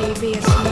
ABS